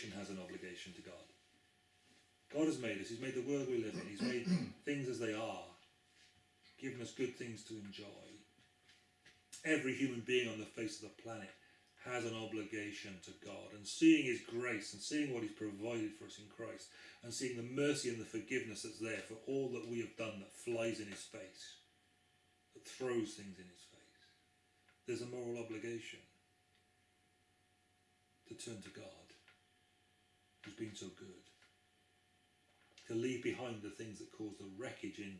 creation has an obligation to God. God has made us, He's made the world we live in, He's made things as they are, given us good things to enjoy. Every human being on the face of the planet has an obligation to God and seeing His grace and seeing what He's provided for us in Christ and seeing the mercy and the forgiveness that's there for all that we have done that flies in His face, that throws things in His face. There's a moral obligation to turn to God, who's been so good, to leave behind the things that cause the wreckage in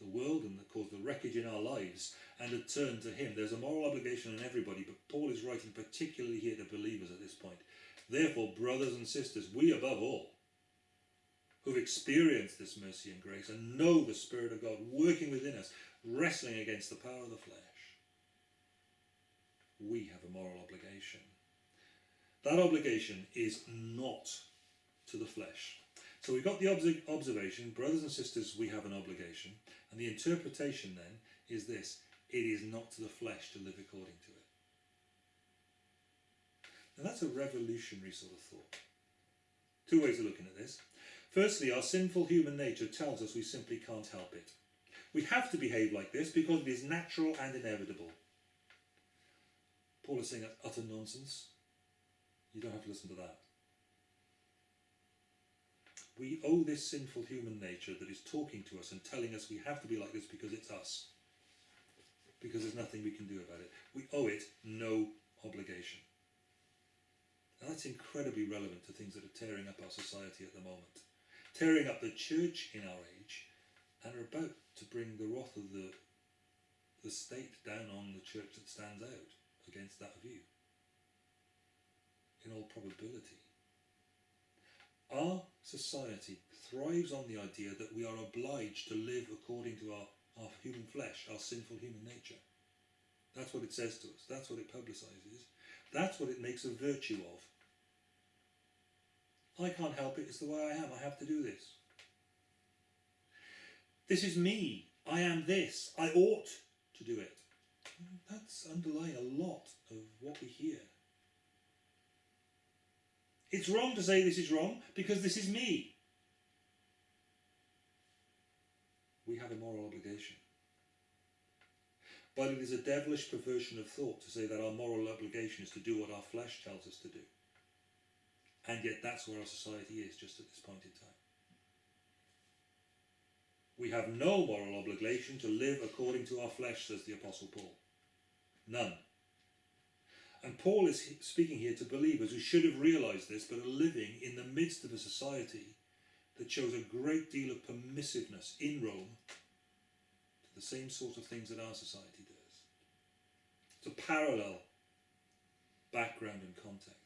the world and that cause the wreckage in our lives and to turn to him. There's a moral obligation on everybody, but Paul is writing particularly here to believers at this point. Therefore, brothers and sisters, we above all, who've experienced this mercy and grace and know the Spirit of God working within us, wrestling against the power of the flesh, we have a moral obligation. That obligation is not to the flesh. So we've got the observation, brothers and sisters, we have an obligation. And the interpretation then is this it is not to the flesh to live according to it. Now that's a revolutionary sort of thought. Two ways of looking at this. Firstly, our sinful human nature tells us we simply can't help it. We have to behave like this because it is natural and inevitable. Paul is saying that's utter nonsense. You don't have to listen to that. We owe this sinful human nature that is talking to us and telling us we have to be like this because it's us. Because there's nothing we can do about it. We owe it no obligation. That's incredibly relevant to things that are tearing up our society at the moment. Tearing up the church in our age and are about to bring the wrath of the, the state down on the church that stands out against that view. In all probability. Our society thrives on the idea that we are obliged to live according to our, our human flesh, our sinful human nature. That's what it says to us. That's what it publicises. That's what it makes a virtue of. I can't help it. It's the way I am. I have to do this. This is me. I am this. I ought to do it. That's underlying a lot of what we hear. It's wrong to say this is wrong because this is me. We have a moral obligation. But it is a devilish perversion of thought to say that our moral obligation is to do what our flesh tells us to do. And yet that's where our society is just at this point in time. We have no moral obligation to live according to our flesh, says the Apostle Paul. None. And Paul is speaking here to believers who should have realized this, but are living in the midst of a society that shows a great deal of permissiveness in Rome to the same sort of things that our society does. It's a parallel background and context.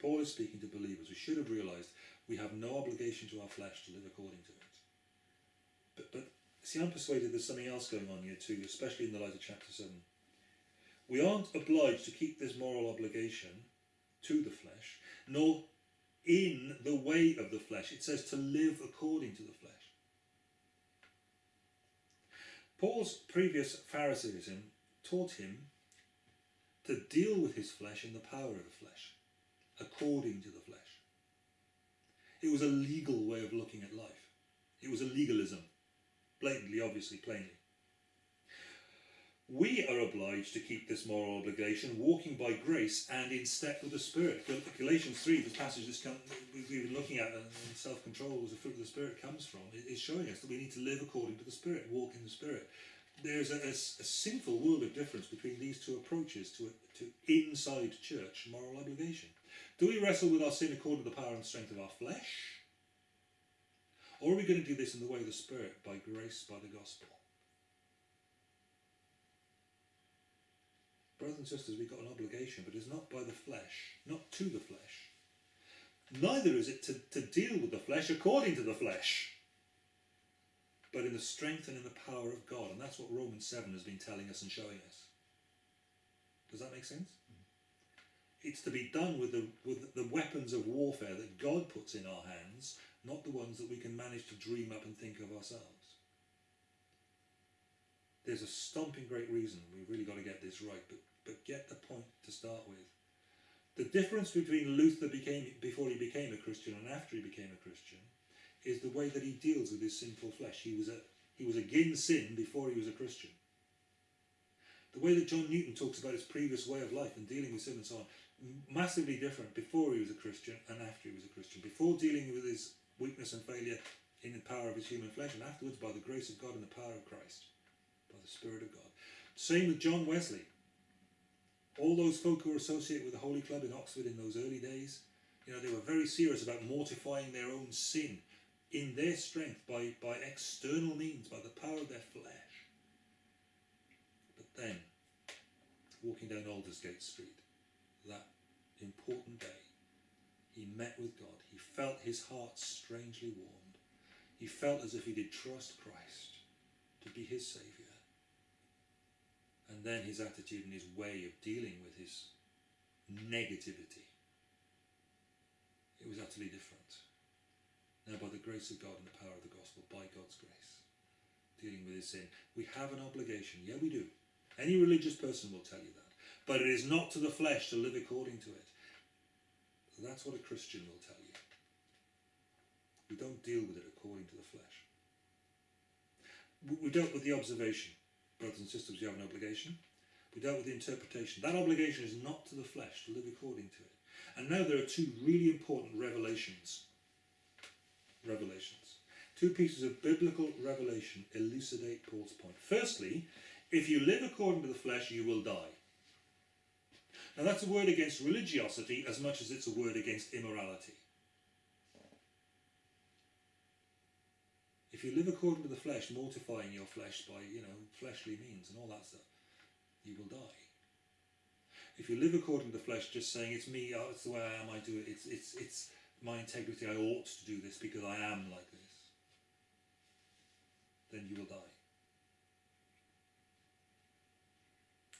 Paul is speaking to believers who should have realized we have no obligation to our flesh to live according to it. But, but see, I'm persuaded there's something else going on here too, especially in the light of chapter 7. We aren't obliged to keep this moral obligation to the flesh, nor in the way of the flesh. It says to live according to the flesh. Paul's previous Pharisaism taught him to deal with his flesh in the power of the flesh, according to the flesh. It was a legal way of looking at life. It was a legalism, blatantly, obviously, plainly. We are obliged to keep this moral obligation, walking by grace and in step with the Spirit. Galatians 3, the passage we've been looking at, and self-control as the fruit of the Spirit comes from, is showing us that we need to live according to the Spirit, walk in the Spirit. There's a, a, a sinful world of difference between these two approaches to, to inside church moral obligation. Do we wrestle with our sin according to the power and strength of our flesh? Or are we going to do this in the way of the Spirit, by grace, by the gospel? Brothers and sisters, we've got an obligation, but it's not by the flesh, not to the flesh. Neither is it to, to deal with the flesh according to the flesh, but in the strength and in the power of God. And that's what Romans 7 has been telling us and showing us. Does that make sense? Mm-hmm. It's to be done with the, with the weapons of warfare that God puts in our hands, not the ones that we can manage to dream up and think of ourselves there's a stomping great reason we've really got to get this right, but, but get the point to start with. The difference between Luther became before he became a Christian and after he became a Christian is the way that he deals with his sinful flesh. He was a he was against sin before he was a Christian. The way that John Newton talks about his previous way of life and dealing with sin and so on, massively different before he was a Christian and after he was a Christian. Before dealing with his weakness and failure in the power of his human flesh, and afterwards by the grace of God and the power of Christ, by the Spirit of God. Same with John Wesley. All those folk who were associated with the Holy Club in Oxford in those early days, you know, they were very serious about mortifying their own sin in their strength by, by external means, by the power of their flesh. But then, walking down Aldersgate Street, that important day, he met with God. He felt his heart strangely warmed. He felt as if he did trust Christ to be his Saviour. And then his attitude and his way of dealing with his negativity. It was utterly different. Now, by the grace of God and the power of the gospel, by God's grace, dealing with his sin, we have an obligation. Yeah, we do. Any religious person will tell you that. But it is not to the flesh to live according to it. That's what a Christian will tell you. We don't deal with it according to the flesh. We dealt with the observation. Brothers and sisters, you have an obligation. We dealt with the interpretation. That obligation is not to the flesh to live according to it. And now there are two really important revelations revelations. Two pieces of biblical revelation elucidate Paul's point. Firstly, if you live according to the flesh, you will die. Now that's a word against religiosity as much as it's a word against immorality. If you live according to the flesh, mortifying your flesh by, you know, fleshly means and all that stuff, you will die. If you live according to the flesh, just saying it's me, oh, it's the way I am, I do it, it's, it's, it's, my integrity, I ought to do this because I am like this, then you will die.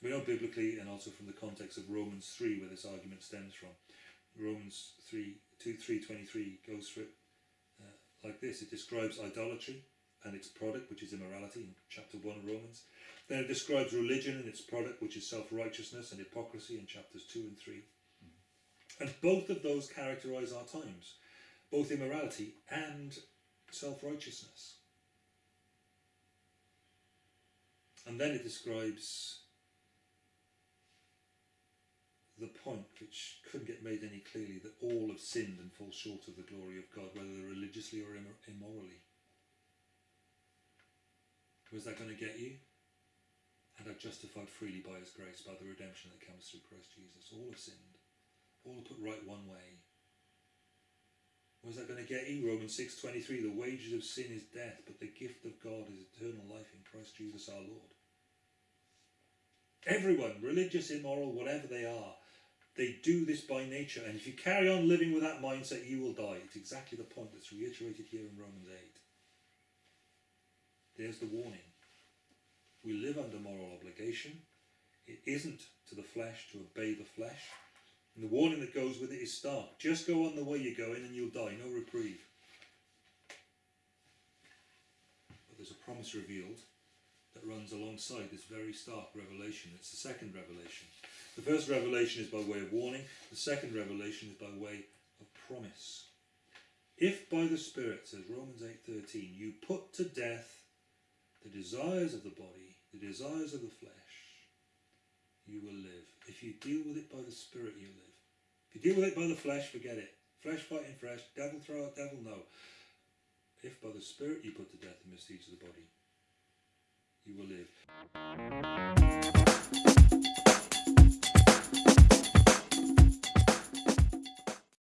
We know biblically and also from the context of Romans 3 where this argument stems from. Romans 3, 2, 3, 23 goes for it like this. It describes idolatry and its product, which is immorality, in chapter 1 of Romans. Then it describes religion and its product, which is self-righteousness and hypocrisy in chapters 2 and 3. And both of those characterize our times, both immorality and self-righteousness. And then it describes the point which couldn't get made any clearly that all have sinned and fall short of the glory of God, or immorally. Was that going to get you? And are justified freely by his grace, by the redemption that comes through Christ Jesus. All have sinned all put right one way. Was that going to get you? Romans 6.23, the wages of sin is death, but the gift of God is eternal life in Christ Jesus our Lord. Everyone, religious, immoral, whatever they are, they do this by nature. And if you carry on living with that mindset, you will die. It's exactly the point that's reiterated here in Romans 8. There's the warning. We live under moral obligation. It isn't to the flesh to obey the flesh. And the warning that goes with it is stark. Just go on the way you're going and you'll die, no reprieve. But there's a promise revealed that runs alongside this very stark revelation. It's the second revelation. The first revelation is by way of warning, the second revelation is by way of promise. If by the Spirit, says Romans 8.13, you put to death the desires of the body, the desires of the flesh, you will live. If you deal with it by the Spirit, you live. If you deal with it by the flesh, forget it. Flesh fighting flesh, devil throw out devil, no. If by the Spirit you put to death the misdeeds of the body, you will live.